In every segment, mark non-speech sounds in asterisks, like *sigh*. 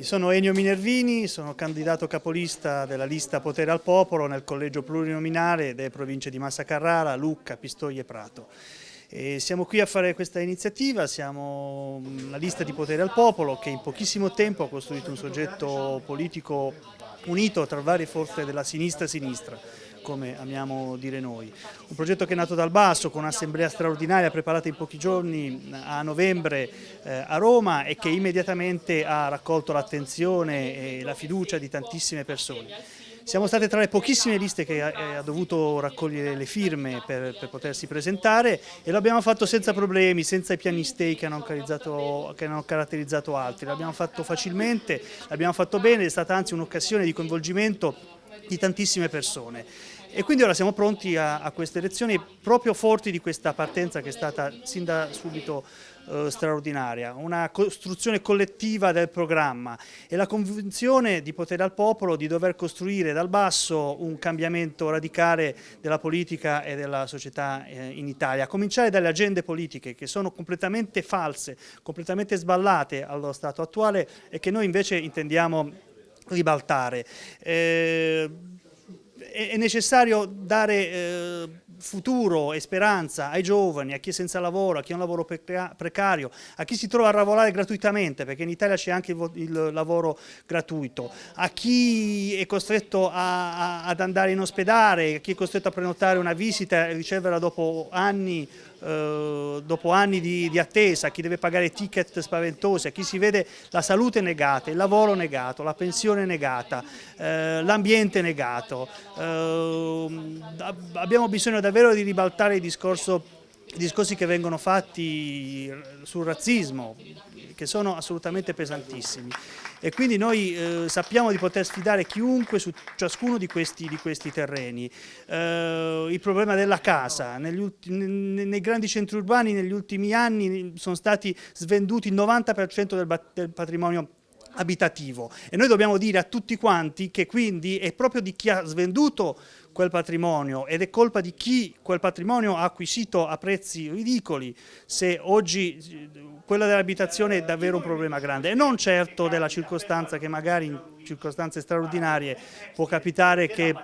Sono Ennio Minervini, sono candidato capolista della lista Potere al Popolo nel collegio plurinominale delle province di Massa Carrara, Lucca, Pistoia e Prato. E siamo qui a fare questa iniziativa, siamo la lista di Potere al Popolo che in pochissimo tempo ha costruito un soggetto politico unito tra varie forze della sinistra-sinistra come amiamo dire noi. Un progetto che è nato dal basso con un'assemblea straordinaria preparata in pochi giorni a novembre eh, a Roma e che immediatamente ha raccolto l'attenzione e la fiducia di tantissime persone. Siamo state tra le pochissime liste che ha, ha dovuto raccogliere le firme per, per, potersi presentare e l'abbiamo fatto senza problemi, senza i piani stay che hanno, che hanno caratterizzato altri. L'abbiamo fatto facilmente, l'abbiamo fatto bene, è stata anzi un'occasione di coinvolgimento di tantissime persone. E quindi ora siamo pronti a, a, queste elezioni proprio forti di questa partenza che è stata sin da subito eh, straordinaria, una costruzione collettiva del programma e la convinzione di potere al popolo di dover costruire dal basso un cambiamento radicale della politica e della società eh, in Italia, a cominciare dalle agende politiche che sono completamente false, completamente sballate allo stato attuale e che noi invece intendiamo ribaltare. Eh, è necessario dare eh, futuro e speranza ai giovani, a chi è senza lavoro, a chi ha un lavoro precario, a chi si trova a lavorare gratuitamente, perché in Italia c'è anche il, il, lavoro gratuito, a chi è costretto a, a, ad andare in ospedale, a chi è costretto a prenotare una visita e riceverla dopo anni eh, dopo anni di, di, attesa, a chi deve pagare ticket spaventosi, a chi si vede la salute negata, il lavoro negato, la pensione negata, eh, l'ambiente negato. Eh, abbiamo bisogno davvero di ribaltare il discorso, i discorsi che vengono fatti sul razzismo, che sono assolutamente pesantissimi e quindi noi eh, sappiamo di poter sfidare chiunque su ciascuno di questi, di questi terreni. Eh, il problema della casa, nei grandi centri urbani negli ultimi anni sono stati svenduti il 90% del, del patrimonio abitativo. E noi dobbiamo dire a tutti quanti che quindi è proprio di chi ha svenduto quel patrimonio ed è colpa di chi quel patrimonio ha acquisito a prezzi ridicoli se oggi quella dell'abitazione è davvero un problema grande. E non certo della circostanza che magari in circostanze straordinarie può capitare che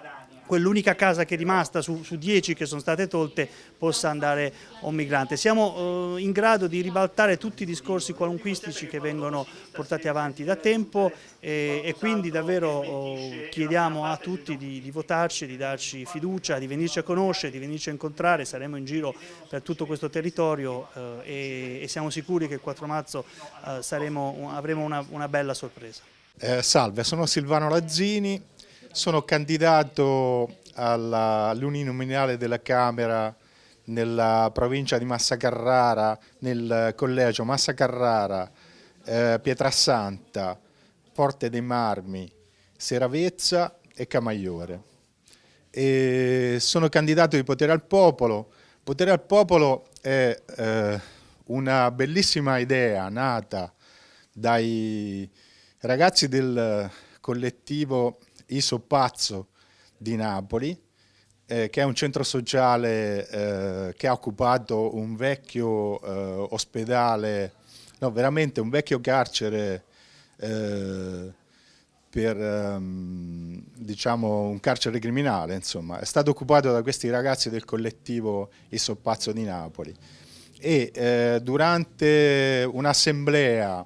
quell'unica casa che è rimasta su, su dieci che sono state tolte possa andare un migrante. Siamo eh, in grado di ribaltare tutti i discorsi qualunquistici che vengono portati avanti da tempo e, e quindi davvero oh, chiediamo a tutti di, di, votarci, di darci fiducia, di venirci a conoscere, di venirci a incontrare, saremo in giro per tutto questo territorio eh, e, e, siamo sicuri che il 4 marzo eh, saremo, avremo una, una bella sorpresa. Eh, salve, sono Silvano Lazzini, sono candidato all'uninominale della Camera nella provincia di Massa Carrara, nel collegio Massa Carrara, eh, Pietrasanta, Forte dei Marmi, Seravezza e Camaiore. E sono candidato di Potere al Popolo. Potere al Popolo è eh, una bellissima idea nata dai ragazzi del collettivo Iso Pazzo di Napoli, eh, che è un centro sociale eh, che ha occupato un vecchio eh, ospedale, no veramente un vecchio carcere eh, per um, diciamo un carcere criminale, insomma, è stato occupato da questi ragazzi del collettivo Iso Pazzo di Napoli. E eh, durante un'assemblea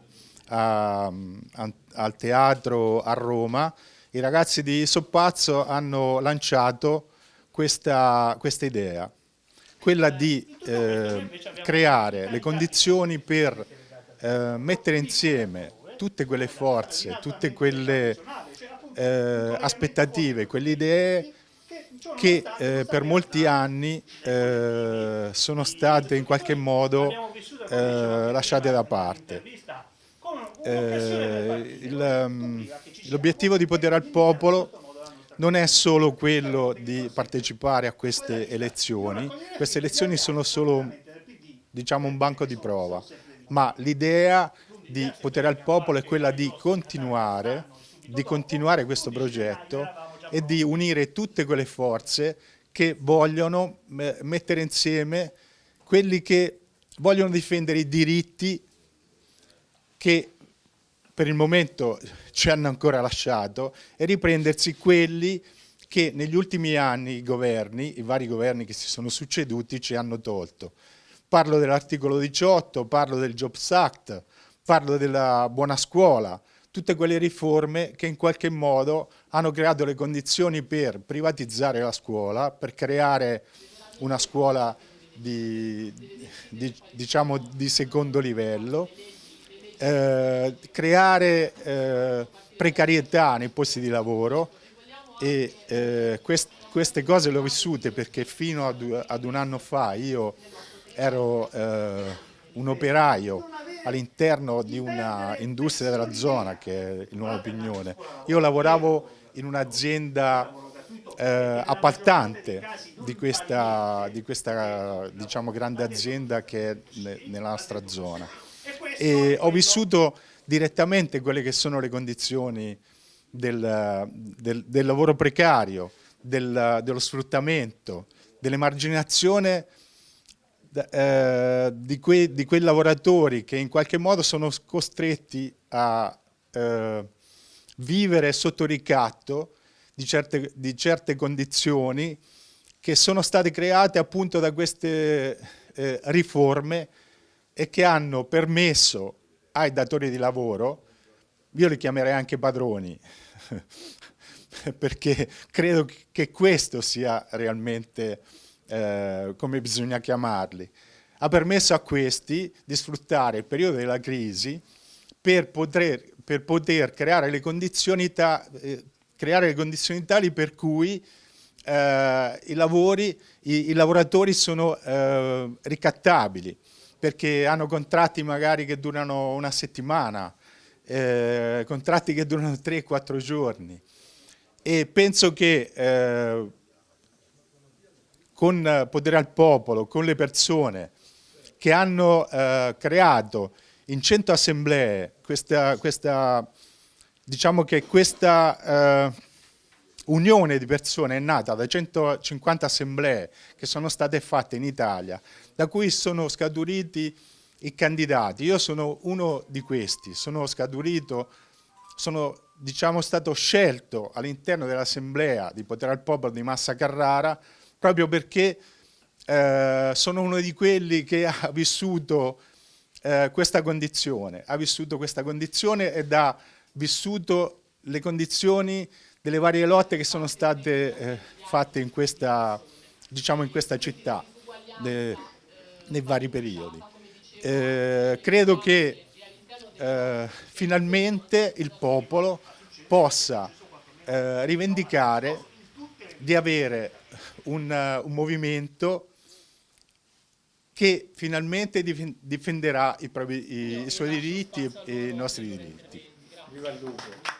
al teatro a Roma i ragazzi di Soppazzo hanno lanciato questa, questa idea, quella di eh, creare le condizioni per eh, mettere insieme tutte quelle forze, tutte quelle eh, aspettative, quelle idee che eh, per molti anni eh, sono state in qualche modo eh, lasciate da parte. Eh, mm, l'obiettivo di potere al popolo non è solo quello di partecipare a queste elezioni, queste elezioni sono solo diciamo, un banco di prova, ma l'idea di potere al popolo è quella di continuare, di continuare questo progetto e di unire tutte quelle forze che vogliono mettere insieme quelli che vogliono difendere i diritti che per il momento ci hanno ancora lasciato e riprendersi quelli che negli ultimi anni i governi, i vari governi che si sono succeduti ci hanno tolto. Parlo dell'articolo 18, parlo del Jobs Act, parlo della buona scuola, tutte quelle riforme che in qualche modo hanno creato le condizioni per privatizzare la scuola, per creare una scuola di, di, diciamo, di secondo livello, eh, creare eh, precarietà nei posti di lavoro e eh, quest, queste cose le ho vissute perché fino ad, ad un anno fa io ero eh, un operaio all'interno di una industria della zona che è il Nuovo Pignone. Io lavoravo in un'azienda eh, appaltante di questa, di questa diciamo, grande azienda che è nella nostra zona e ho vissuto direttamente quelle che sono le condizioni del, del, del lavoro precario, del, dello sfruttamento, dell'emarginazione eh, di, que, di, quei lavoratori che in qualche modo sono costretti a eh, vivere sotto ricatto di certe, di certe, condizioni che sono state create appunto da queste eh, riforme e che hanno permesso ai datori di lavoro, io li chiamerei anche padroni, *laughs* perché credo che questo sia realmente eh, come bisogna chiamarli, ha permesso a questi di sfruttare il periodo della crisi per poter, per poter creare, le condizioni eh, creare le condizioni tali per cui eh, i, lavori, i, i, lavoratori sono eh, ricattabili perché hanno contratti magari che durano una settimana, eh, contratti che durano 3-4 giorni. E penso che eh, con Potere al Popolo, con le persone che hanno eh, creato in 100 assemblee questa, questa diciamo che questa eh, unione di persone è nata da 150 assemblee che sono state fatte in Italia, da cui sono scaturiti i candidati. Io sono uno di questi, sono scaturito, sono diciamo, stato scelto all'interno dell'assemblea di Potere al Popolo di Massa Carrara proprio perché eh, sono uno di quelli che ha vissuto eh, questa condizione, ha vissuto questa condizione ed ha vissuto le condizioni delle varie lotte che sono state eh, fatte in questa, diciamo in questa città de, nei vari periodi. Eh, credo che eh, finalmente il popolo possa eh, rivendicare di avere un, un movimento che finalmente difenderà i, propri, i, i suoi diritti e i nostri diritti. Viva il!